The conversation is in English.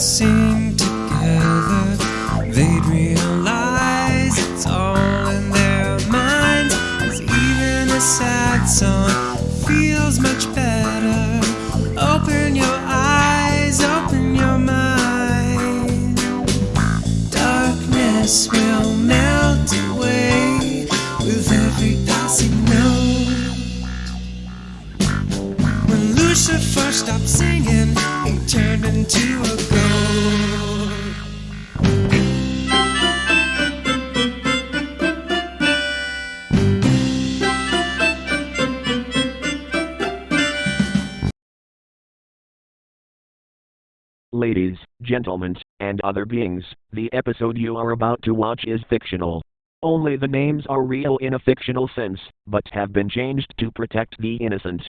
sing together, they'd realize it's all in their mind. Cause even a sad song feels much better. Open your eyes, open your mind. Darkness will melt away with every passing note. When Lucifer stopped singing, Ladies, gentlemen, and other beings, the episode you are about to watch is fictional. Only the names are real in a fictional sense, but have been changed to protect the innocent.